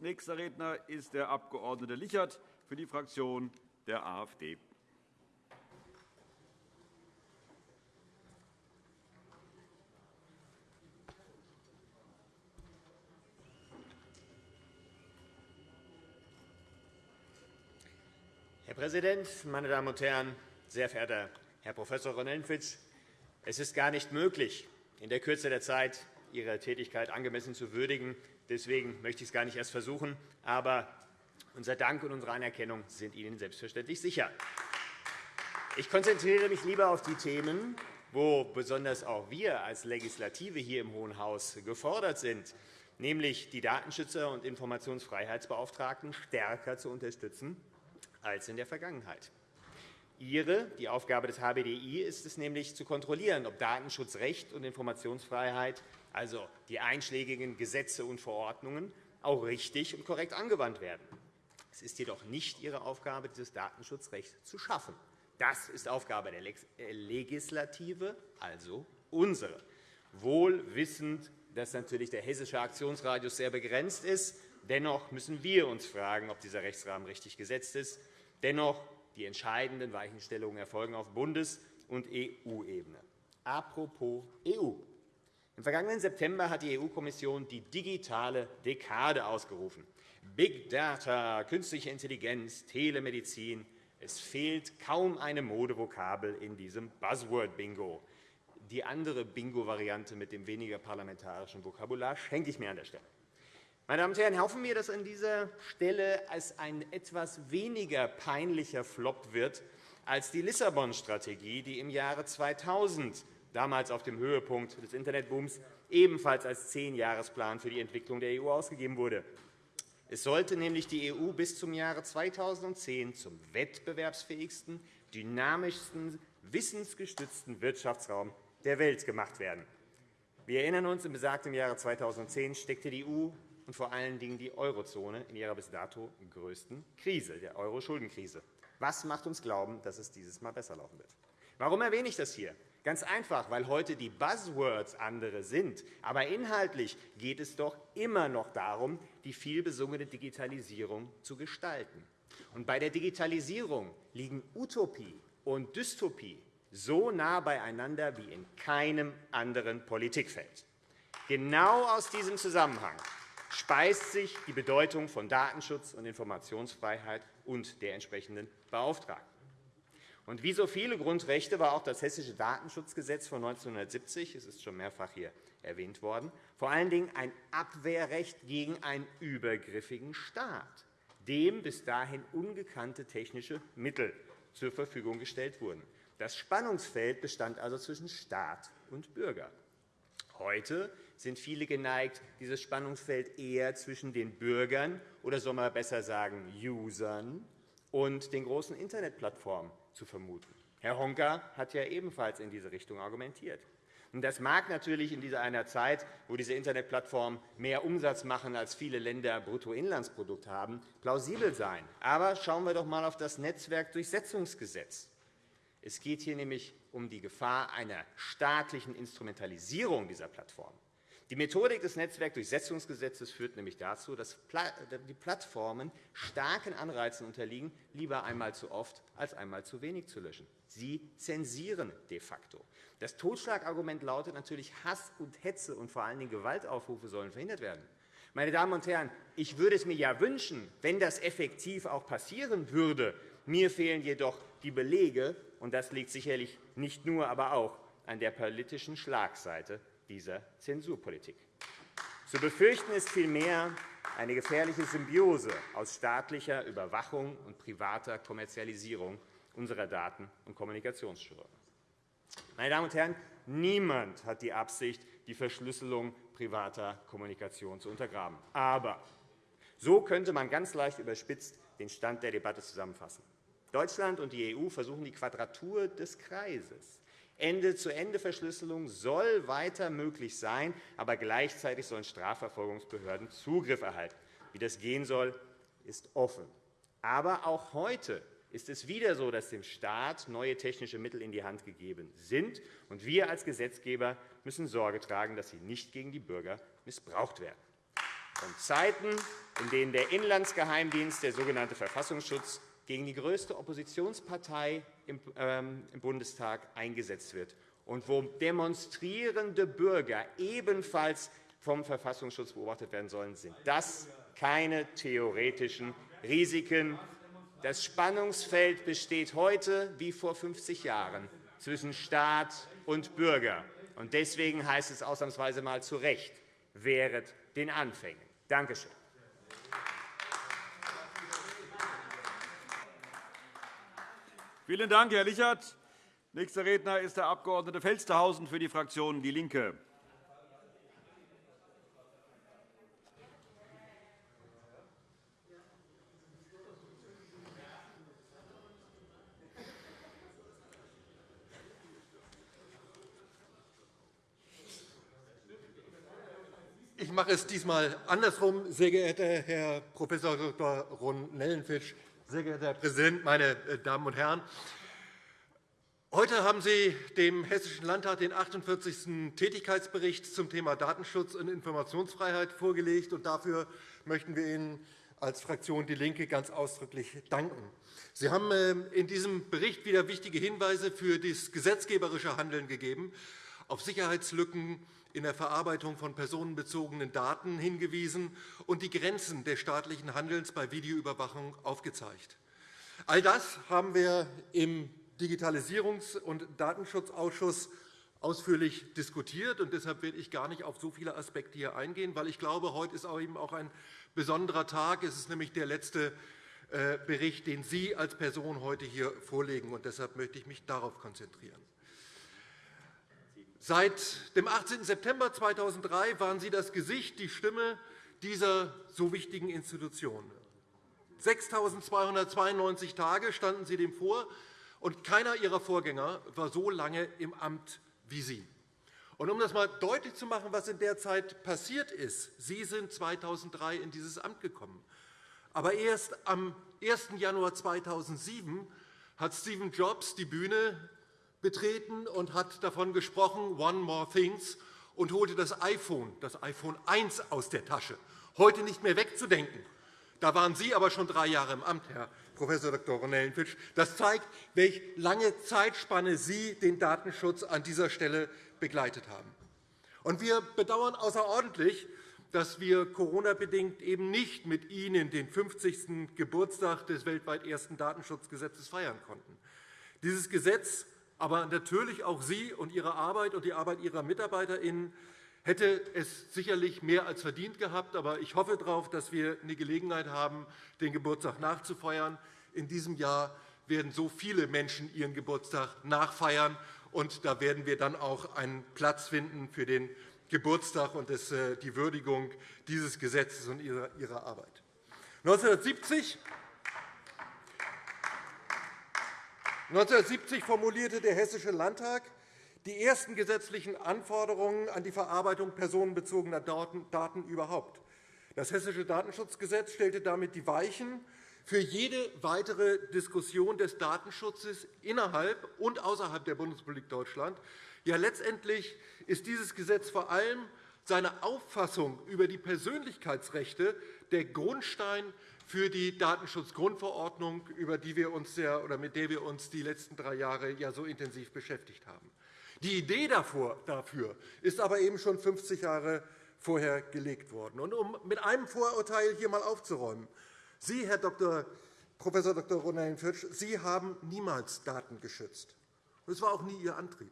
Nächster Redner ist der Abg. Lichert für die Fraktion der AfD. Herr Präsident, meine Damen und Herren! Sehr verehrter Herr Prof. Ronellenfitsch, es ist gar nicht möglich, in der Kürze der Zeit Ihre Tätigkeit angemessen zu würdigen. Deswegen möchte ich es gar nicht erst versuchen. Aber unser Dank und unsere Anerkennung sind Ihnen selbstverständlich sicher. Ich konzentriere mich lieber auf die Themen, wo besonders auch wir als Legislative hier im Hohen Haus gefordert sind, nämlich die Datenschützer und Informationsfreiheitsbeauftragten stärker zu unterstützen als in der Vergangenheit. Ihre, die Aufgabe des HBDI, ist es nämlich, zu kontrollieren, ob Datenschutzrecht und Informationsfreiheit, also die einschlägigen Gesetze und Verordnungen, auch richtig und korrekt angewandt werden. Es ist jedoch nicht Ihre Aufgabe, dieses Datenschutzrecht zu schaffen. Das ist Aufgabe der äh, Legislative, also unsere. Wohl wissend, dass natürlich der hessische Aktionsradius sehr begrenzt ist. Dennoch müssen wir uns fragen, ob dieser Rechtsrahmen richtig gesetzt ist. Dennoch die entscheidenden Weichenstellungen erfolgen auf Bundes- und EU-Ebene. Apropos EU. Im vergangenen September hat die EU-Kommission die digitale Dekade ausgerufen. Big Data, künstliche Intelligenz, Telemedizin. Es fehlt kaum eine Modevokabel in diesem Buzzword-Bingo. Die andere Bingo-Variante mit dem weniger parlamentarischen Vokabular schenke ich mir an der Stelle. Meine Damen und Herren, hoffen wir, dass an dieser Stelle es ein etwas weniger peinlicher Flop wird als die Lissabon-Strategie, die im Jahre 2000, damals auf dem Höhepunkt des Internetbooms, ebenfalls als Zehnjahresplan für die Entwicklung der EU ausgegeben wurde. Es sollte nämlich die EU bis zum Jahre 2010 zum wettbewerbsfähigsten, dynamischsten, wissensgestützten Wirtschaftsraum der Welt gemacht werden. Wir erinnern uns, im besagten Jahre 2010 steckte die EU und vor allen Dingen die Eurozone in ihrer bis dato größten Krise, der Euro-Schuldenkrise. Was macht uns glauben, dass es dieses Mal besser laufen wird? Warum erwähne ich das hier? Ganz einfach, weil heute die Buzzwords andere sind. Aber inhaltlich geht es doch immer noch darum, die vielbesungene Digitalisierung zu gestalten. Und bei der Digitalisierung liegen Utopie und Dystopie so nah beieinander wie in keinem anderen Politikfeld. Genau aus diesem Zusammenhang speist sich die Bedeutung von Datenschutz und Informationsfreiheit und der entsprechenden Beauftragten. Und wie so viele Grundrechte war auch das Hessische Datenschutzgesetz von 1970, es ist schon mehrfach hier erwähnt worden, vor allen Dingen ein Abwehrrecht gegen einen übergriffigen Staat, dem bis dahin ungekannte technische Mittel zur Verfügung gestellt wurden. Das Spannungsfeld bestand also zwischen Staat und Bürger. Heute sind viele geneigt, dieses Spannungsfeld eher zwischen den Bürgern oder soll man besser sagen Usern und den großen Internetplattformen zu vermuten. Herr Honka hat ja ebenfalls in diese Richtung argumentiert. Das mag natürlich in dieser einer Zeit, wo diese Internetplattformen mehr Umsatz machen, als viele Länder Bruttoinlandsprodukt haben, plausibel sein. Aber schauen wir doch einmal auf das Netzwerkdurchsetzungsgesetz. Es geht hier nämlich um die Gefahr einer staatlichen Instrumentalisierung dieser Plattform. Die Methodik des Netzwerkdurchsetzungsgesetzes führt nämlich dazu, dass die Plattformen starken Anreizen unterliegen, lieber einmal zu oft als einmal zu wenig zu löschen. Sie zensieren de facto. Das Totschlagargument lautet natürlich, Hass und Hetze und vor allen Dingen Gewaltaufrufe sollen verhindert werden. Meine Damen und Herren, ich würde es mir ja wünschen, wenn das effektiv auch passieren würde. Mir fehlen jedoch die Belege, und das liegt sicherlich nicht nur, aber auch an der politischen Schlagseite dieser Zensurpolitik. Zu befürchten ist vielmehr eine gefährliche Symbiose aus staatlicher Überwachung und privater Kommerzialisierung unserer Daten- und Kommunikationsströme. Meine Damen und Herren, niemand hat die Absicht, die Verschlüsselung privater Kommunikation zu untergraben. Aber so könnte man ganz leicht überspitzt den Stand der Debatte zusammenfassen. Deutschland und die EU versuchen die Quadratur des Kreises. Ende-zu-Ende-Verschlüsselung soll weiter möglich sein, aber gleichzeitig sollen Strafverfolgungsbehörden Zugriff erhalten. Wie das gehen soll, ist offen. Aber auch heute ist es wieder so, dass dem Staat neue technische Mittel in die Hand gegeben sind. und Wir als Gesetzgeber müssen Sorge tragen, dass sie nicht gegen die Bürger missbraucht werden. und Zeiten, in denen der Inlandsgeheimdienst, der sogenannte Verfassungsschutz, gegen die größte Oppositionspartei im ähm, Bundestag eingesetzt wird und wo demonstrierende Bürger ebenfalls vom Verfassungsschutz beobachtet werden sollen, sind das keine theoretischen Risiken. Das Spannungsfeld besteht heute wie vor 50 Jahren zwischen Staat und Bürger. Deswegen heißt es ausnahmsweise mal zu Recht, wehret den Anfängen. Danke schön. Vielen Dank, Herr Lichert. Nächster Redner ist der Abg. Felstehausen für die Fraktion DIE LINKE. Ich mache es diesmal andersrum, sehr geehrter Herr Prof. Dr. Ron-Nellenfisch, sehr geehrter Herr Präsident, meine äh, Damen und Herren! Heute haben Sie dem Hessischen Landtag den 48. Tätigkeitsbericht zum Thema Datenschutz und Informationsfreiheit vorgelegt. Dafür möchten wir Ihnen als Fraktion DIE LINKE ganz ausdrücklich danken. Sie haben äh, in diesem Bericht wieder wichtige Hinweise für das gesetzgeberische Handeln gegeben, auf Sicherheitslücken in der Verarbeitung von personenbezogenen Daten hingewiesen und die Grenzen des staatlichen Handelns bei Videoüberwachung aufgezeigt. All das haben wir im Digitalisierungs- und Datenschutzausschuss ausführlich diskutiert. Und deshalb werde ich gar nicht auf so viele Aspekte hier eingehen, weil ich glaube, heute ist auch eben auch ein besonderer Tag. Es ist nämlich der letzte äh, Bericht, den Sie als Person heute hier vorlegen. Und deshalb möchte ich mich darauf konzentrieren. Seit dem 18. September 2003 waren Sie das Gesicht, die Stimme dieser so wichtigen Institution. 6.292 Tage standen Sie dem vor, und keiner Ihrer Vorgänger war so lange im Amt wie Sie. Und um das einmal deutlich zu machen, was in der Zeit passiert ist, Sie sind 2003 in dieses Amt gekommen. Aber erst am 1. Januar 2007 hat Stephen Jobs die Bühne betreten und hat davon gesprochen, One More Things, und holte das iPhone, das iPhone 1 aus der Tasche. Heute nicht mehr wegzudenken. Da waren Sie aber schon drei Jahre im Amt, Herr Prof. Dr. Ronellenfitsch. Das zeigt, welche lange Zeitspanne Sie den Datenschutz an dieser Stelle begleitet haben. Und wir bedauern außerordentlich, dass wir Corona-bedingt eben nicht mit Ihnen den 50. Geburtstag des weltweit ersten Datenschutzgesetzes feiern konnten. Dieses Gesetz aber natürlich auch Sie und Ihre Arbeit und die Arbeit Ihrer MitarbeiterInnen hätte es sicherlich mehr als verdient gehabt. Aber ich hoffe darauf, dass wir eine Gelegenheit haben, den Geburtstag nachzufeiern. In diesem Jahr werden so viele Menschen ihren Geburtstag nachfeiern. Und da werden wir dann auch einen Platz finden für den Geburtstag und äh, die Würdigung dieses Gesetzes und Ihrer Arbeit. 1970 1970 formulierte der Hessische Landtag die ersten gesetzlichen Anforderungen an die Verarbeitung personenbezogener Daten überhaupt. Das Hessische Datenschutzgesetz stellte damit die Weichen für jede weitere Diskussion des Datenschutzes innerhalb und außerhalb der Bundesrepublik Deutschland. Ja, letztendlich ist dieses Gesetz vor allem seine Auffassung über die Persönlichkeitsrechte der Grundstein für die Datenschutzgrundverordnung, über die wir uns ja, oder mit der wir uns die letzten drei Jahre ja so intensiv beschäftigt haben. Die Idee dafür ist aber eben schon 50 Jahre vorher gelegt worden. Und um mit einem Vorurteil hier einmal aufzuräumen. Sie, Herr Dr. Prof. Dr. Ronellenfitsch, Sie haben niemals Daten geschützt. Das war auch nie Ihr Antrieb.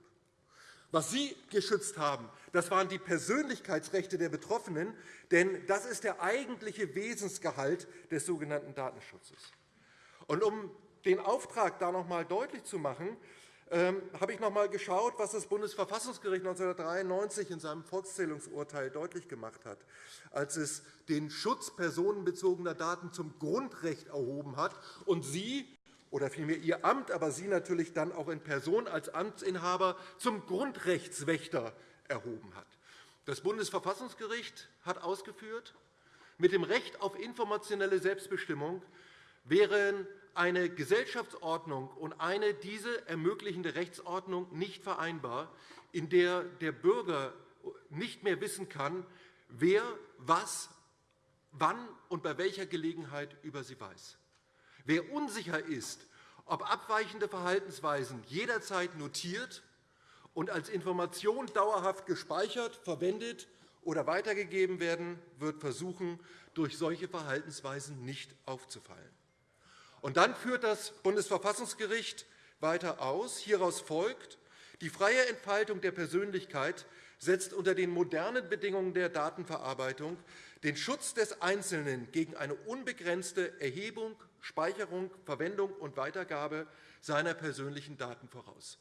Was Sie geschützt haben, das waren die Persönlichkeitsrechte der Betroffenen, denn das ist der eigentliche Wesensgehalt des sogenannten Datenschutzes. Und um den Auftrag da noch einmal deutlich zu machen, ähm, habe ich noch einmal geschaut, was das Bundesverfassungsgericht 1993 in seinem Volkszählungsurteil deutlich gemacht hat, als es den Schutz personenbezogener Daten zum Grundrecht erhoben hat und Sie oder vielmehr Ihr Amt, aber Sie natürlich dann auch in Person als Amtsinhaber zum Grundrechtswächter erhoben hat. Das Bundesverfassungsgericht hat ausgeführt, mit dem Recht auf informationelle Selbstbestimmung wären eine Gesellschaftsordnung und eine diese ermöglichende Rechtsordnung nicht vereinbar, in der der Bürger nicht mehr wissen kann, wer was wann und bei welcher Gelegenheit über sie weiß. Wer unsicher ist, ob abweichende Verhaltensweisen jederzeit notiert und als Information dauerhaft gespeichert, verwendet oder weitergegeben werden, wird versuchen, durch solche Verhaltensweisen nicht aufzufallen. Und dann führt das Bundesverfassungsgericht weiter aus. Hieraus folgt, die freie Entfaltung der Persönlichkeit setzt unter den modernen Bedingungen der Datenverarbeitung den Schutz des Einzelnen gegen eine unbegrenzte Erhebung, Speicherung, Verwendung und Weitergabe seiner persönlichen Daten voraus.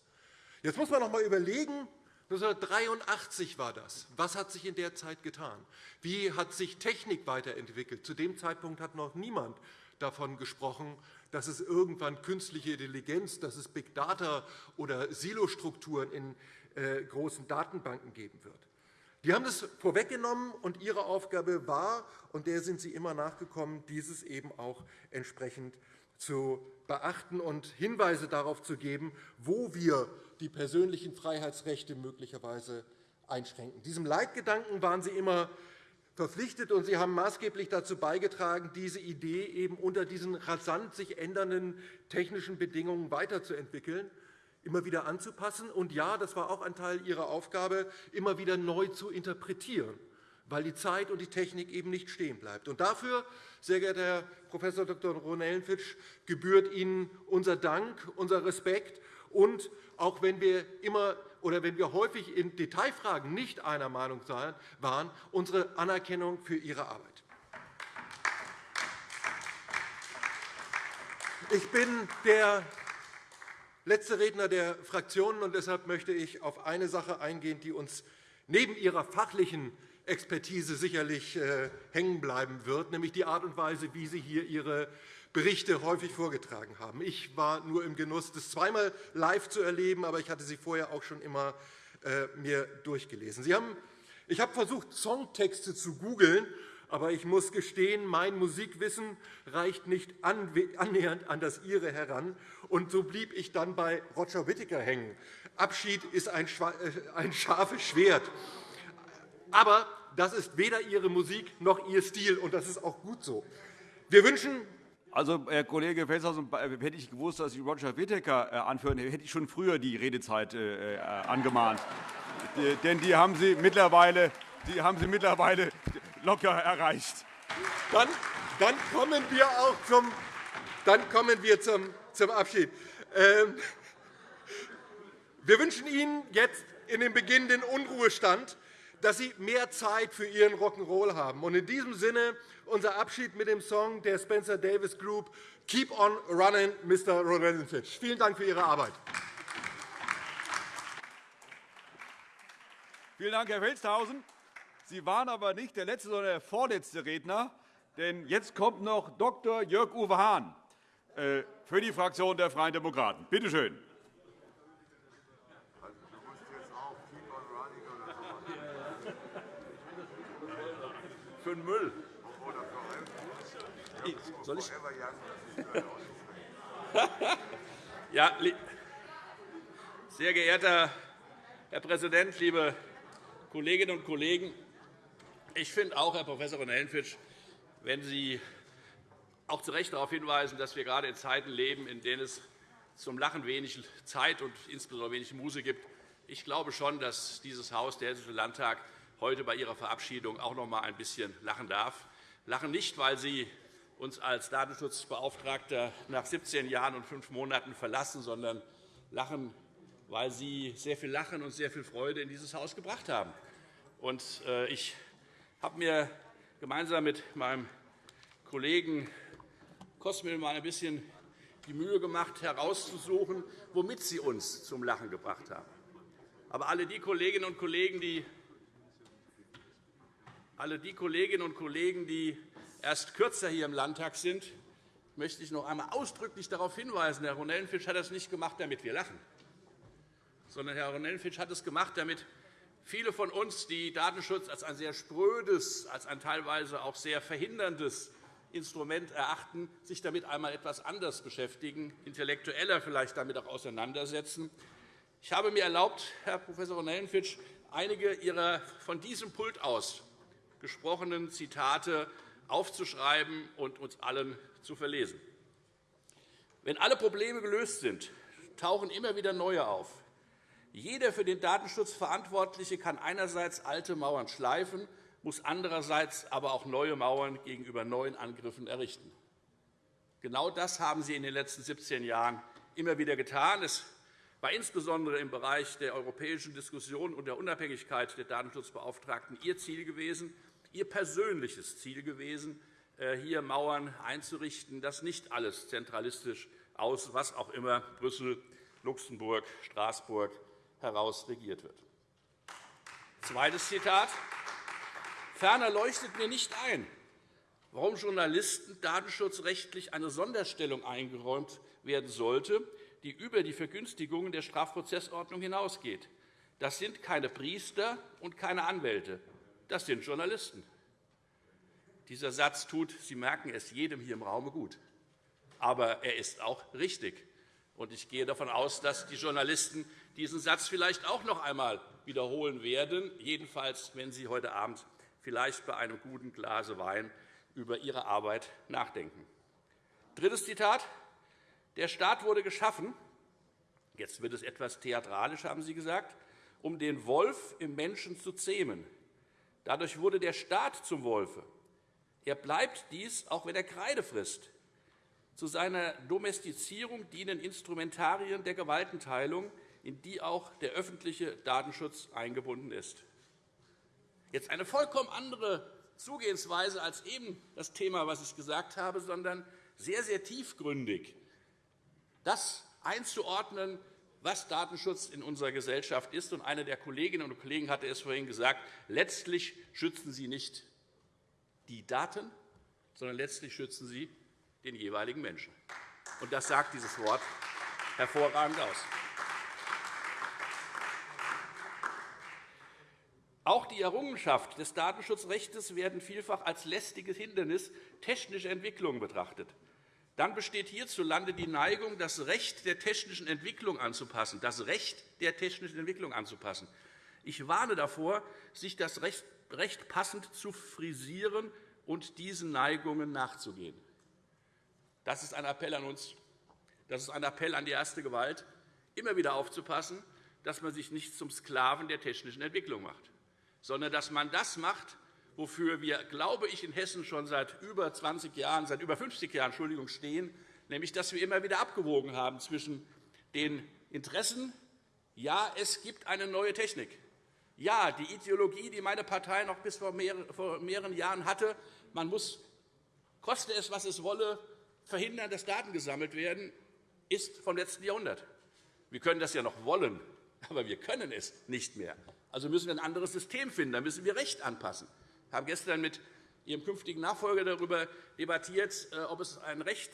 Jetzt muss man noch einmal überlegen, 1983 war das. Was hat sich in der Zeit getan? Wie hat sich Technik weiterentwickelt? Zu dem Zeitpunkt hat noch niemand davon gesprochen, dass es irgendwann künstliche Intelligenz, dass es Big Data oder Silostrukturen in äh, großen Datenbanken geben wird. Die haben das vorweggenommen, und ihre Aufgabe war, und der sind sie immer nachgekommen, dieses eben auch entsprechend zu beachten und Hinweise darauf zu geben, wo wir die persönlichen Freiheitsrechte möglicherweise einschränken. Diesem Leitgedanken waren sie immer verpflichtet, und Sie haben maßgeblich dazu beigetragen, diese Idee eben unter diesen rasant sich ändernden technischen Bedingungen weiterzuentwickeln, immer wieder anzupassen. Und ja, das war auch ein Teil Ihrer Aufgabe, immer wieder neu zu interpretieren, weil die Zeit und die Technik eben nicht stehen bleibt. Und dafür, sehr geehrter Herr Prof. Dr. Ronellenfitsch, gebührt Ihnen unser Dank, unser Respekt. Und auch wenn wir immer oder wenn wir häufig in Detailfragen nicht einer Meinung waren, unsere Anerkennung für Ihre Arbeit. Ich bin der letzte Redner der Fraktionen, und deshalb möchte ich auf eine Sache eingehen, die uns neben Ihrer fachlichen Expertise sicherlich äh, hängen bleiben wird, nämlich die Art und Weise, wie Sie hier Ihre Berichte häufig vorgetragen haben. Ich war nur im Genuss, das zweimal live zu erleben, aber ich hatte sie vorher auch schon immer äh, mir durchgelesen. Sie haben, ich habe versucht, Songtexte zu googeln, aber ich muss gestehen, mein Musikwissen reicht nicht annähernd an das Ihre heran. Und so blieb ich dann bei Roger Whittaker hängen. Abschied ist ein äh, scharfes Schwert. Aber das ist weder Ihre Musik noch Ihr Stil, und das ist auch gut so. Wir wünschen also, Herr Kollege Felshausen, äh, hätte ich gewusst, dass Sie Roger Whittaker äh, anführen, hätte ich schon früher die Redezeit äh, angemahnt. Denn die haben Sie mittlerweile, die haben Sie mittlerweile locker erreicht. Dann, dann kommen wir auch zum, dann kommen wir zum, zum Abschied. Ähm, wir wünschen Ihnen jetzt in den beginnenden Unruhestand, dass Sie mehr Zeit für Ihren Rock'n'Roll haben. in diesem Sinne unser Abschied mit dem Song der Spencer Davis Group Keep on Running, Mr. Rodenfitch. Vielen Dank für Ihre Arbeit. Vielen Dank, Herr Felstehausen. Sie waren aber nicht der letzte, sondern der vorletzte Redner. Denn jetzt kommt noch Dr. Jörg-Uwe Hahn äh, für die Fraktion der Freien Demokraten. Bitte schön. Für den Müll. Soll ich? ja, sehr geehrter Herr Präsident, liebe Kolleginnen und Kollegen! Ich finde auch, Herr Prof. Hellenfitsch, wenn Sie auch zu Recht darauf hinweisen, dass wir gerade in Zeiten leben, in denen es zum Lachen wenig Zeit und insbesondere wenig Muse gibt. Ich glaube schon, dass dieses Haus, der Hessische Landtag, heute bei Ihrer Verabschiedung auch noch einmal ein bisschen lachen darf. Lachen nicht, weil Sie uns als Datenschutzbeauftragter nach 17 Jahren und fünf Monaten verlassen, sondern lachen, weil Sie sehr viel Lachen und sehr viel Freude in dieses Haus gebracht haben. Äh, ich habe mir gemeinsam mit meinem Kollegen Kosmil mal ein bisschen die Mühe gemacht, herauszusuchen, womit Sie uns zum Lachen gebracht haben. Aber alle die Kolleginnen und Kollegen, die alle die Kolleginnen und Kollegen, die erst kürzer hier im Landtag sind, möchte ich noch einmal ausdrücklich darauf hinweisen, Herr Ronellenfitsch hat das nicht gemacht, damit wir lachen, sondern Herr Ronellenfitsch hat es gemacht, damit viele von uns, die Datenschutz als ein sehr sprödes, als ein teilweise auch sehr verhinderndes Instrument erachten, sich damit einmal etwas anders beschäftigen, intellektueller vielleicht damit auch auseinandersetzen. Ich habe mir erlaubt, Herr Prof. Ronellenfitsch, einige Ihrer von diesem Pult aus gesprochenen Zitate aufzuschreiben und uns allen zu verlesen. Wenn alle Probleme gelöst sind, tauchen immer wieder neue auf. Jeder für den Datenschutz Verantwortliche kann einerseits alte Mauern schleifen, muss andererseits aber auch neue Mauern gegenüber neuen Angriffen errichten. Genau das haben Sie in den letzten 17 Jahren immer wieder getan. Es war insbesondere im Bereich der europäischen Diskussion und der Unabhängigkeit der Datenschutzbeauftragten Ihr Ziel gewesen, Ihr persönliches Ziel gewesen, äh, hier Mauern einzurichten, dass nicht alles zentralistisch aus, was auch immer, Brüssel, Luxemburg, Straßburg heraus regiert wird. Zweites Zitat. Ferner leuchtet mir nicht ein, warum Journalisten datenschutzrechtlich eine Sonderstellung eingeräumt werden sollte, die über die Vergünstigungen der Strafprozessordnung hinausgeht. Das sind keine Priester und keine Anwälte, das sind Journalisten. Dieser Satz tut, Sie merken es, jedem hier im Raum gut. Aber er ist auch richtig. Ich gehe davon aus, dass die Journalisten diesen Satz vielleicht auch noch einmal wiederholen werden, jedenfalls, wenn Sie heute Abend vielleicht bei einem guten Glas Wein über Ihre Arbeit nachdenken. Drittes Zitat. Der Staat wurde geschaffen, jetzt wird es etwas theatralisch, haben Sie gesagt, um den Wolf im Menschen zu zähmen. Dadurch wurde der Staat zum Wolfe. Er bleibt dies, auch wenn er Kreide frisst. Zu seiner Domestizierung dienen Instrumentarien der Gewaltenteilung, in die auch der öffentliche Datenschutz eingebunden ist. Jetzt eine vollkommen andere Zugehensweise als eben das Thema, was ich gesagt habe, sondern sehr, sehr tiefgründig. Das einzuordnen, was Datenschutz in unserer Gesellschaft ist. Und eine der Kolleginnen und Kollegen hatte es vorhin gesagt, letztlich schützen Sie nicht die Daten, sondern letztlich schützen Sie den jeweiligen Menschen. Und das sagt dieses Wort hervorragend aus. Auch die Errungenschaft des Datenschutzrechts werden vielfach als lästiges Hindernis technischer Entwicklungen betrachtet. Dann besteht hierzulande die Neigung, das Recht der technischen Entwicklung anzupassen. Das Recht der technischen Entwicklung anzupassen. Ich warne davor, sich das Recht passend zu frisieren und diesen Neigungen nachzugehen. Das ist ein Appell an uns. Das ist ein Appell an die erste Gewalt, immer wieder aufzupassen, dass man sich nicht zum Sklaven der technischen Entwicklung macht sondern dass man das macht, wofür wir, glaube ich, in Hessen schon seit über 20 Jahren, seit über 50 Jahren Entschuldigung, stehen, nämlich dass wir immer wieder abgewogen haben zwischen den Interessen, ja, es gibt eine neue Technik, ja, die Ideologie, die meine Partei noch bis vor mehreren Jahren hatte, man muss, koste es, was es wolle, verhindern, dass Daten gesammelt werden, ist vom letzten Jahrhundert. Wir können das ja noch wollen, aber wir können es nicht mehr. Also müssen wir ein anderes System finden. Da müssen wir Recht anpassen. Haben gestern mit Ihrem künftigen Nachfolger darüber debattiert, äh, ob es ein, Recht,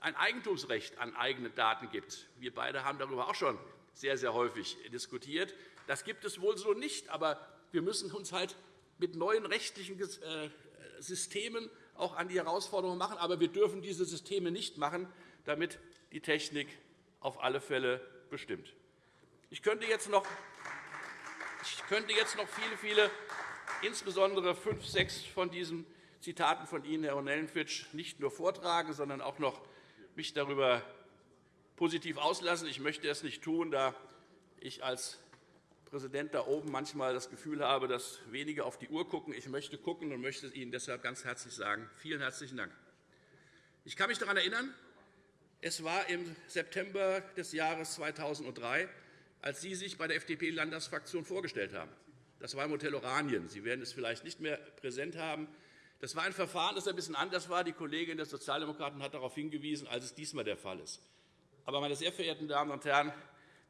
ein Eigentumsrecht an eigenen Daten gibt. Wir beide haben darüber auch schon sehr, sehr häufig diskutiert. Das gibt es wohl so nicht, aber wir müssen uns halt mit neuen rechtlichen äh, Systemen auch an die Herausforderungen machen. Aber wir dürfen diese Systeme nicht machen, damit die Technik auf alle Fälle bestimmt. Ich könnte jetzt noch ich könnte jetzt noch viele, viele, insbesondere fünf, sechs von diesen Zitaten von Ihnen, Herr Ronellenfitsch, nicht nur vortragen, sondern auch noch mich darüber positiv auslassen. Ich möchte es nicht tun, da ich als Präsident da oben manchmal das Gefühl habe, dass wenige auf die Uhr gucken. Ich möchte gucken und möchte Ihnen deshalb ganz herzlich sagen, vielen herzlichen Dank. Ich kann mich daran erinnern, es war im September des Jahres 2003, als Sie sich bei der FDP-Landtagsfraktion vorgestellt haben. Das war im Hotel Oranien. Sie werden es vielleicht nicht mehr präsent haben. Das war ein Verfahren, das ein bisschen anders war. Die Kollegin der Sozialdemokraten hat darauf hingewiesen, als es diesmal der Fall ist. Aber, meine sehr verehrten Damen und Herren,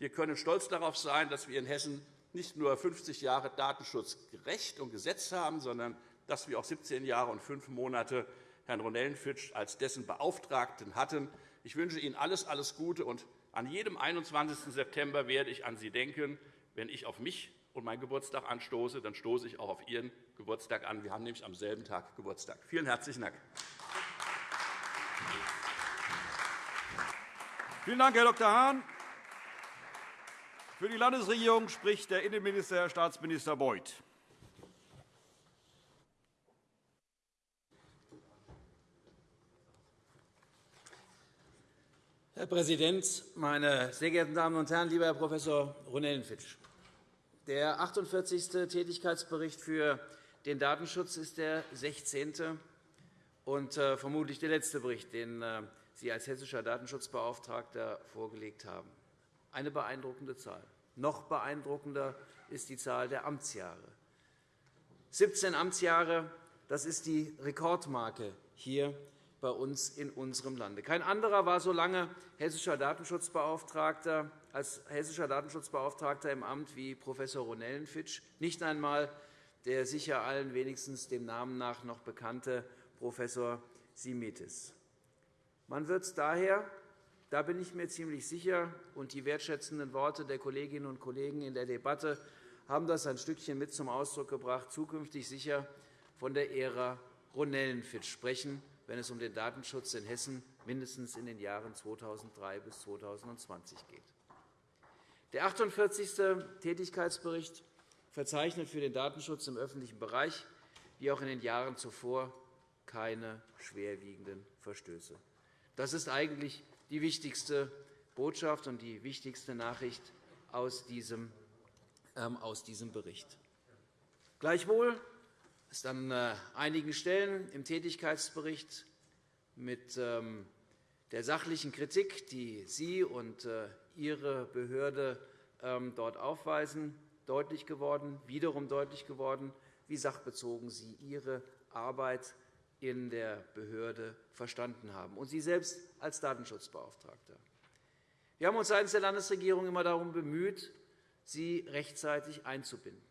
wir können stolz darauf sein, dass wir in Hessen nicht nur 50 Jahre Datenschutzrecht und Gesetz haben, sondern dass wir auch 17 Jahre und fünf Monate Herrn Ronellenfitsch als dessen Beauftragten hatten. Ich wünsche Ihnen alles, alles Gute und an jedem 21. September werde ich an Sie denken. Wenn ich auf mich und meinen Geburtstag anstoße, dann stoße ich auch auf Ihren Geburtstag an. Wir haben nämlich am selben Tag Geburtstag. Vielen herzlichen Dank. Vielen Dank, Herr Dr. Hahn. Für die Landesregierung spricht der Innenminister, Herr Staatsminister Beuth. Herr Präsident, meine sehr geehrten Damen und Herren! Lieber Herr Prof. Ronellenfitsch, der 48. Tätigkeitsbericht für den Datenschutz ist der 16. und äh, vermutlich der letzte Bericht, den äh, Sie als hessischer Datenschutzbeauftragter vorgelegt haben. Eine beeindruckende Zahl. Noch beeindruckender ist die Zahl der Amtsjahre. 17 Amtsjahre, das ist die Rekordmarke hier bei uns in unserem Lande. Kein anderer war so lange hessischer Datenschutzbeauftragter als hessischer Datenschutzbeauftragter im Amt wie Prof. Ronellenfitsch, nicht einmal der sicher allen wenigstens dem Namen nach noch bekannte Prof. Simitis. Man wird daher, da bin ich mir ziemlich sicher, und die wertschätzenden Worte der Kolleginnen und Kollegen in der Debatte haben das ein Stückchen mit zum Ausdruck gebracht, zukünftig sicher von der Ära Ronellenfitsch sprechen, wenn es um den Datenschutz in Hessen mindestens in den Jahren 2003 bis 2020 geht. Der 48. Tätigkeitsbericht verzeichnet für den Datenschutz im öffentlichen Bereich wie auch in den Jahren zuvor keine schwerwiegenden Verstöße. Das ist eigentlich die wichtigste Botschaft und die wichtigste Nachricht aus diesem, ähm, Bericht. Gleichwohl ist an äh, einigen Stellen im Tätigkeitsbericht mit ähm, der sachlichen Kritik, die Sie und äh, Ihre Behörde ähm, dort aufweisen, deutlich geworden, wiederum deutlich geworden, wie sachbezogen Sie Ihre Arbeit in der Behörde verstanden haben, und Sie selbst als Datenschutzbeauftragter. Wir haben uns seitens der Landesregierung immer darum bemüht, Sie rechtzeitig einzubinden.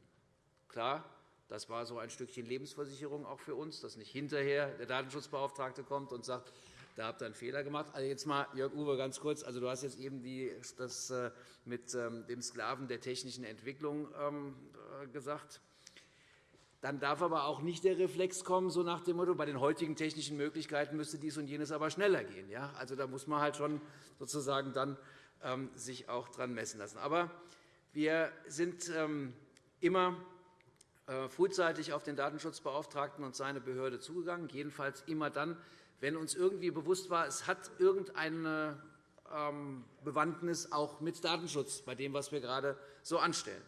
Klar, das war so ein Stückchen Lebensversicherung auch für uns, dass nicht hinterher der Datenschutzbeauftragte kommt und sagt, da habt ihr einen Fehler gemacht. Also jetzt mal, Jörg Uwe, ganz kurz. Also, du hast jetzt eben die, das äh, mit ähm, dem Sklaven der technischen Entwicklung ähm, äh, gesagt. Dann darf aber auch nicht der Reflex kommen, so nach dem Motto, bei den heutigen technischen Möglichkeiten müsste dies und jenes aber schneller gehen. Ja? Also, da muss man halt schon sozusagen dann ähm, sich auch dran messen lassen. Aber wir sind immer äh, frühzeitig auf den Datenschutzbeauftragten und seine Behörde zugegangen, jedenfalls immer dann, wenn uns irgendwie bewusst war, es hat irgendeine ähm, Bewandtnis auch mit Datenschutz bei dem, was wir gerade so anstellen.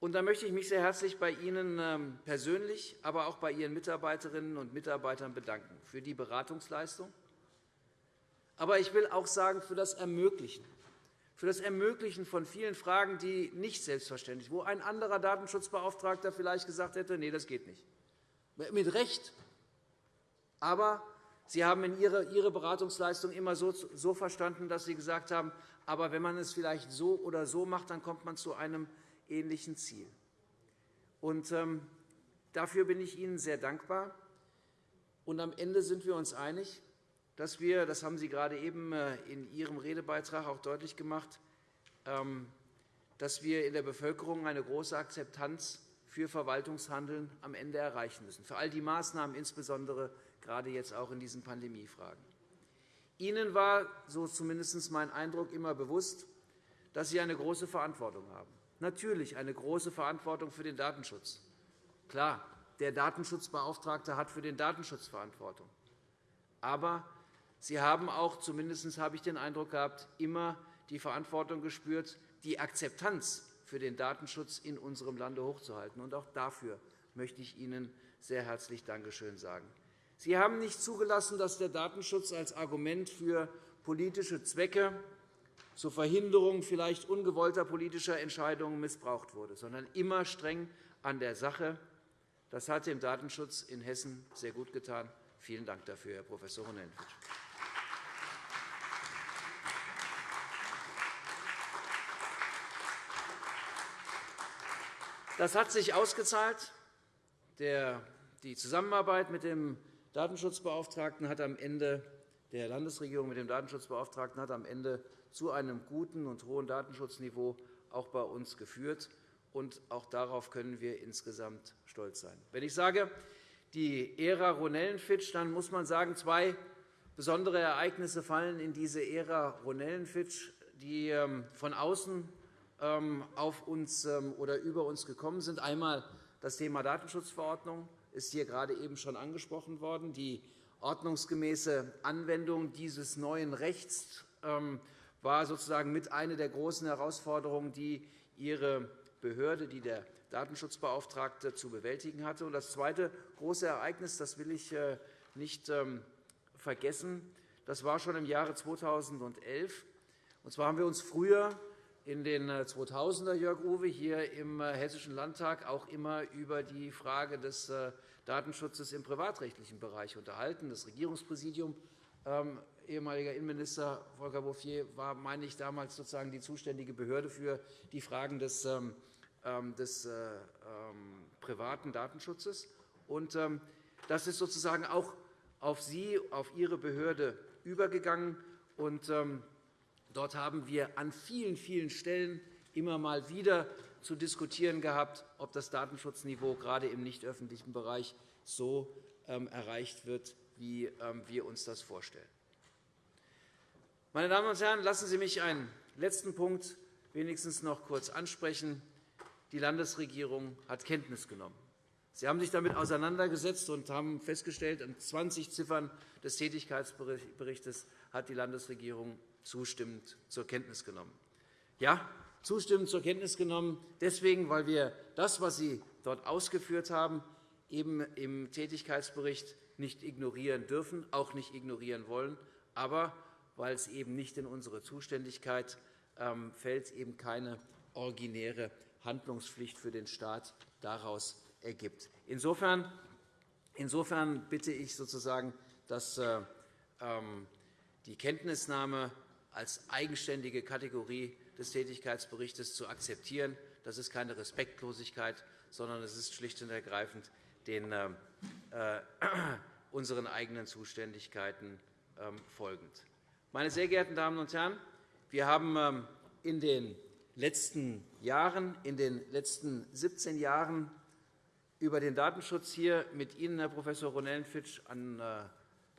Und da möchte ich mich sehr herzlich bei Ihnen ähm, persönlich, aber auch bei Ihren Mitarbeiterinnen und Mitarbeitern bedanken für die Beratungsleistung. Aber ich will auch sagen, für das Ermöglichen für das Ermöglichen von vielen Fragen, die nicht selbstverständlich sind, wo ein anderer Datenschutzbeauftragter vielleicht gesagt hätte, nee, das geht nicht. Mit Recht. Aber Sie haben in Ihre Beratungsleistung immer so, so verstanden, dass Sie gesagt haben, aber wenn man es vielleicht so oder so macht, dann kommt man zu einem ähnlichen Ziel. Und, ähm, dafür bin ich Ihnen sehr dankbar. Und am Ende sind wir uns einig, dass wir, das haben Sie gerade eben äh, in Ihrem Redebeitrag auch deutlich gemacht, ähm, dass wir in der Bevölkerung eine große Akzeptanz für Verwaltungshandeln am Ende erreichen müssen, für all die Maßnahmen, insbesondere gerade jetzt auch in diesen Pandemiefragen. Ihnen war, so zumindest mein Eindruck, immer bewusst, dass Sie eine große Verantwortung haben. Natürlich eine große Verantwortung für den Datenschutz. Klar, der Datenschutzbeauftragte hat für den Datenschutz Verantwortung. Aber Sie haben auch, zumindest habe ich den Eindruck gehabt, immer die Verantwortung gespürt, die Akzeptanz für den Datenschutz in unserem Lande hochzuhalten. Und auch dafür möchte ich Ihnen sehr herzlich Dankeschön sagen. Sie haben nicht zugelassen, dass der Datenschutz als Argument für politische Zwecke zur Verhinderung vielleicht ungewollter politischer Entscheidungen missbraucht wurde, sondern immer streng an der Sache. Das hat dem Datenschutz in Hessen sehr gut getan. Vielen Dank dafür, Herr Prof. Ronellenfitsch. Das hat sich ausgezahlt. Die Zusammenarbeit mit dem Datenschutzbeauftragten hat am Ende der Landesregierung mit dem Datenschutzbeauftragten hat am Ende zu einem guten und hohen Datenschutzniveau auch bei uns geführt. Und auch darauf können wir insgesamt stolz sein. Wenn ich sage, die Ära Ronellenfitsch, dann muss man sagen, zwei besondere Ereignisse fallen in diese Ära Ronellenfitsch, die ähm, von außen ähm, auf uns ähm, oder über uns gekommen sind. Einmal das Thema Datenschutzverordnung ist hier gerade eben schon angesprochen worden. Die ordnungsgemäße Anwendung dieses neuen Rechts ähm, war sozusagen mit einer der großen Herausforderungen, die Ihre Behörde, die der Datenschutzbeauftragte zu bewältigen hatte. Das zweite große Ereignis, das will ich äh, nicht ähm, vergessen, das war schon im Jahre 2011. Und zwar haben wir uns früher in den 2000er, äh, Jörg Uwe, hier im äh, Hessischen Landtag auch immer über die Frage des äh, Datenschutzes im privatrechtlichen Bereich unterhalten. Das Regierungspräsidium, ähm, ehemaliger Innenminister Volker Bouffier, war, meine ich, damals sozusagen die zuständige Behörde für die Fragen des, ähm, ähm des privaten Datenschutzes. Und, das ist sozusagen auch auf Sie, auf Ihre Behörde übergegangen. Und, ähm, Dort haben wir an vielen, vielen Stellen immer mal wieder zu diskutieren gehabt, ob das Datenschutzniveau gerade im nicht öffentlichen Bereich so ähm, erreicht wird, wie ähm, wir uns das vorstellen. Meine Damen und Herren, lassen Sie mich einen letzten Punkt wenigstens noch kurz ansprechen. Die Landesregierung hat Kenntnis genommen. Sie haben sich damit auseinandergesetzt und haben festgestellt, an 20 Ziffern des Tätigkeitsberichts hat die Landesregierung zustimmend zur Kenntnis genommen. Ja, zustimmend zur Kenntnis genommen, deswegen, weil wir das, was Sie dort ausgeführt haben, eben im Tätigkeitsbericht nicht ignorieren dürfen, auch nicht ignorieren wollen, aber weil es eben nicht in unsere Zuständigkeit ähm, fällt, eben keine originäre Handlungspflicht für den Staat daraus ergibt. Insofern, insofern bitte ich sozusagen, dass äh, ähm, die Kenntnisnahme als eigenständige Kategorie des Tätigkeitsberichts zu akzeptieren. Das ist keine Respektlosigkeit, sondern es ist schlicht und ergreifend den äh, äh unseren eigenen Zuständigkeiten äh, folgend. Meine sehr geehrten Damen und Herren, wir haben ähm, in den letzten Jahren, in den letzten 17 Jahren über den Datenschutz hier mit Ihnen, Herr Prof. Ronellenfitsch, an äh,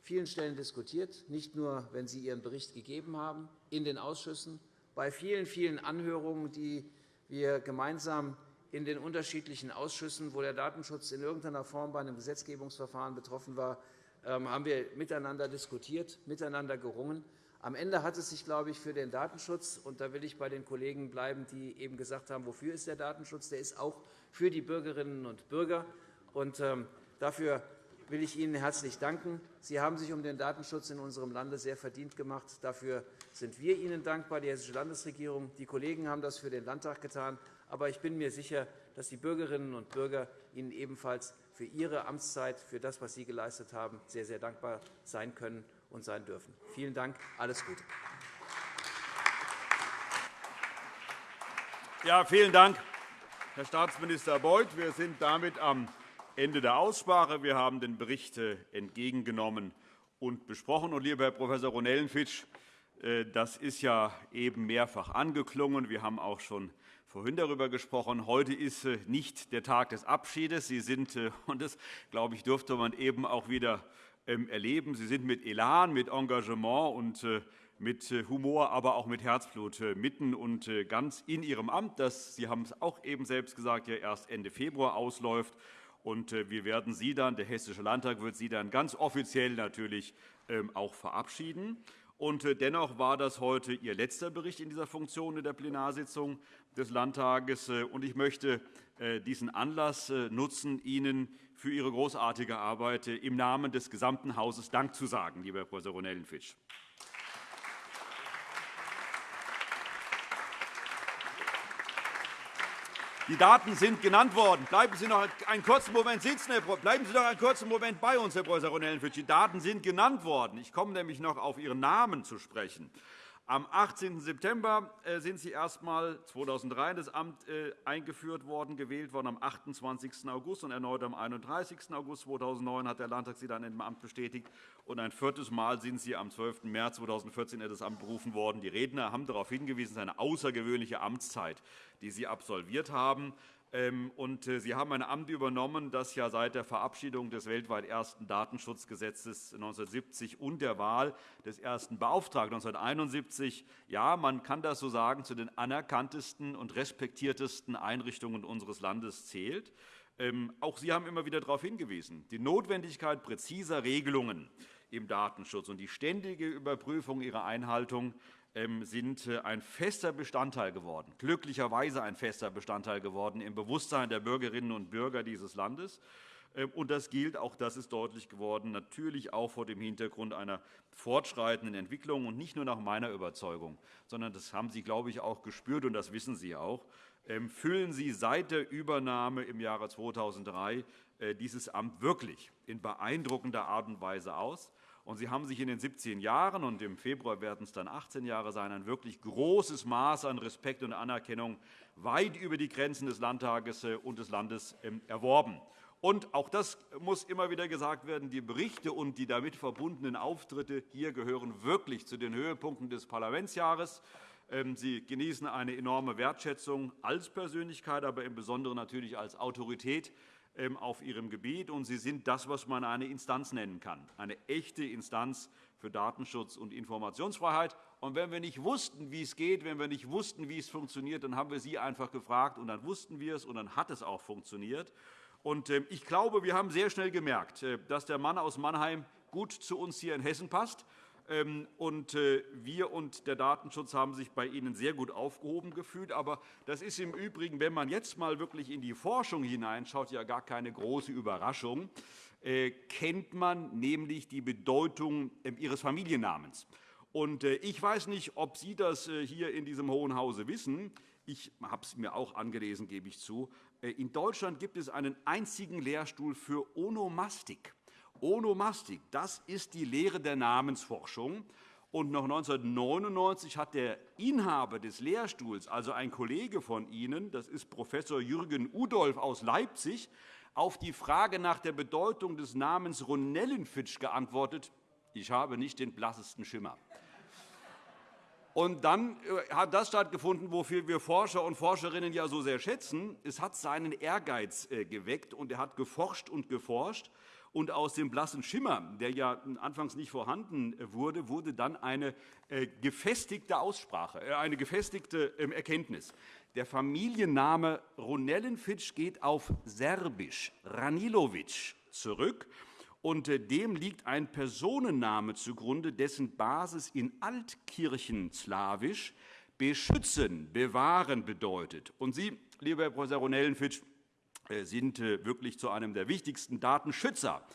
vielen Stellen diskutiert, nicht nur, wenn Sie Ihren Bericht gegeben haben, in den Ausschüssen, bei vielen, vielen Anhörungen, die wir gemeinsam in den unterschiedlichen Ausschüssen, wo der Datenschutz in irgendeiner Form bei einem Gesetzgebungsverfahren betroffen war, ähm, haben wir miteinander diskutiert, miteinander gerungen. Am Ende hat es sich, glaube ich, für den Datenschutz, und da will ich bei den Kollegen bleiben, die eben gesagt haben, wofür ist der Datenschutz, der ist auch für die Bürgerinnen und Bürger. Und ähm, dafür will ich Ihnen herzlich danken. Sie haben sich um den Datenschutz in unserem Lande sehr verdient gemacht. Dafür sind wir Ihnen dankbar, die Hessische Landesregierung. Die Kollegen haben das für den Landtag getan. Aber ich bin mir sicher, dass die Bürgerinnen und Bürger Ihnen ebenfalls für Ihre Amtszeit, für das, was Sie geleistet haben, sehr, sehr dankbar sein können und sein dürfen. Vielen Dank. Alles Gute. Ja, vielen Dank, Herr Staatsminister Beuth. Wir sind damit am Ende der Aussprache. Wir haben den Bericht äh, entgegengenommen und besprochen. Und, lieber Herr Prof. Ronellenfitsch, äh, das ist ja eben mehrfach angeklungen. Wir haben auch schon vorhin darüber gesprochen. Heute ist äh, nicht der Tag des Abschiedes. Sie sind, und das, glaube ich, dürfte man eben auch wieder ähm, erleben, Sie sind mit Elan, mit Engagement und mit Humor, aber auch mit Herzblut mitten und ganz in Ihrem Amt, das, Sie haben es auch eben selbst gesagt, ja erst Ende Februar ausläuft. Und äh, wir werden Sie dann, der Hessische Landtag wird Sie dann ganz offiziell natürlich ähm, auch verabschieden. Und äh, dennoch war das heute Ihr letzter Bericht in dieser Funktion in der Plenarsitzung des Landtages. Äh, und ich möchte diesen Anlass nutzen, Ihnen für Ihre großartige Arbeit im Namen des gesamten Hauses Dank zu sagen, lieber Herr Prof. Ronellenfitsch. Die Daten sind genannt worden. Bleiben Sie noch einen kurzen Moment sitzen, Herr Bleiben Sie noch einen kurzen Moment bei uns, Herr Prof. Ronellenfitsch. Die Daten sind genannt worden. Ich komme nämlich noch auf Ihren Namen zu sprechen. Am 18. September äh, sind Sie erstmals 2003 in das Amt äh, eingeführt worden, gewählt worden am 28. August und erneut am 31. August 2009 hat der Landtag Sie dann im Amt bestätigt. Und ein viertes Mal sind Sie am 12. März 2014 in das Amt berufen worden. Die Redner haben darauf hingewiesen, es ist eine außergewöhnliche Amtszeit, die Sie absolviert haben. Ähm, und äh, Sie haben ein Amt übernommen, das ja seit der Verabschiedung des weltweit ersten Datenschutzgesetzes 1970 und der Wahl des ersten Beauftragten 1971, ja, man kann das so sagen, zu den anerkanntesten und respektiertesten Einrichtungen unseres Landes zählt. Ähm, auch Sie haben immer wieder darauf hingewiesen, die Notwendigkeit präziser Regelungen im Datenschutz. Und die ständige Überprüfung ihrer Einhaltung sind äh, ein fester Bestandteil geworden, glücklicherweise ein fester Bestandteil geworden im Bewusstsein der Bürgerinnen und Bürger dieses Landes. Ähm, und das gilt, auch das ist deutlich geworden, natürlich auch vor dem Hintergrund einer fortschreitenden Entwicklung und nicht nur nach meiner Überzeugung, sondern das haben Sie, glaube ich, auch gespürt, und das wissen Sie auch. Ähm, füllen Sie seit der Übernahme im Jahre 2003 äh, dieses Amt wirklich in beeindruckender Art und Weise aus. Und Sie haben sich in den 17 Jahren, und im Februar werden es dann 18 Jahre sein, ein wirklich großes Maß an Respekt und Anerkennung weit über die Grenzen des Landtages äh, und des Landes ähm, erworben. Und auch das muss immer wieder gesagt werden, die Berichte und die damit verbundenen Auftritte hier gehören wirklich zu den Höhepunkten des Parlamentsjahres. Ähm, Sie genießen eine enorme Wertschätzung als Persönlichkeit, aber im Besonderen natürlich als Autorität auf Ihrem Gebiet. Und Sie sind das, was man eine Instanz nennen kann, eine echte Instanz für Datenschutz und Informationsfreiheit. Und wenn wir nicht wussten, wie es geht, wenn wir nicht wussten, wie es funktioniert, dann haben wir Sie einfach gefragt, und dann wussten wir es, und dann hat es auch funktioniert. Und ähm, ich glaube, wir haben sehr schnell gemerkt, äh, dass der Mann aus Mannheim gut zu uns hier in Hessen passt. Ähm, und äh, wir und der Datenschutz haben sich bei Ihnen sehr gut aufgehoben gefühlt. Aber das ist im Übrigen, wenn man jetzt mal wirklich in die Forschung hineinschaut, ja gar keine große Überraschung. Äh, kennt man nämlich die Bedeutung ähm, Ihres Familiennamens. Und ich weiß nicht, ob Sie das hier in diesem Hohen Hause wissen. Ich habe es mir auch angelesen, gebe ich zu. Äh, in Deutschland gibt es einen einzigen Lehrstuhl für Onomastik. Onomastik, das ist die Lehre der Namensforschung. Und noch 1999 hat der Inhaber des Lehrstuhls, also ein Kollege von Ihnen, das ist Professor Jürgen Udolf aus Leipzig, auf die Frage nach der Bedeutung des Namens Ronellenfitsch geantwortet, ich habe nicht den blassesten Schimmer. Und dann äh, hat das stattgefunden, wofür wir Forscher und Forscherinnen ja so sehr schätzen. Es hat seinen Ehrgeiz äh, geweckt, und er hat geforscht und geforscht. Und aus dem blassen Schimmer, der ja anfangs nicht vorhanden äh, wurde, wurde dann eine gefestigte Aussprache, eine gefestigte ähm, Erkenntnis. Der Familienname Ronellenfitsch geht auf Serbisch, Ranilovic, zurück und äh, dem liegt ein Personenname zugrunde, dessen Basis in Altkirchenslawisch beschützen, bewahren bedeutet. Und Sie, lieber Herr Prof. Ronellenfitsch, äh, sind äh, wirklich zu einem der wichtigsten Datenschützer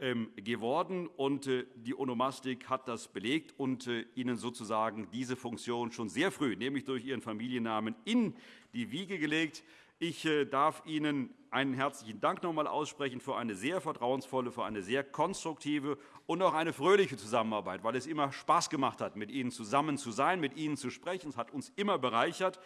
ähm, geworden. Und die Onomastik hat das belegt und Ihnen sozusagen diese Funktion schon sehr früh, nämlich durch Ihren Familiennamen, in die Wiege gelegt. Ich äh, darf Ihnen einen herzlichen Dank noch einmal aussprechen für eine sehr vertrauensvolle, für eine sehr konstruktive und auch eine fröhliche Zusammenarbeit, weil es immer Spaß gemacht hat, mit Ihnen zusammen zu sein, mit Ihnen zu sprechen. Es hat uns immer bereichert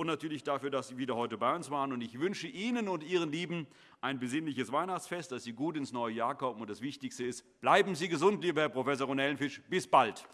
und natürlich dafür, dass Sie wieder heute bei uns waren. Ich wünsche Ihnen und Ihren Lieben ein besinnliches Weihnachtsfest, dass Sie gut ins neue Jahr kommen. Und das Wichtigste ist, bleiben Sie gesund, lieber Herr Prof. Ronellenfisch. Bis bald.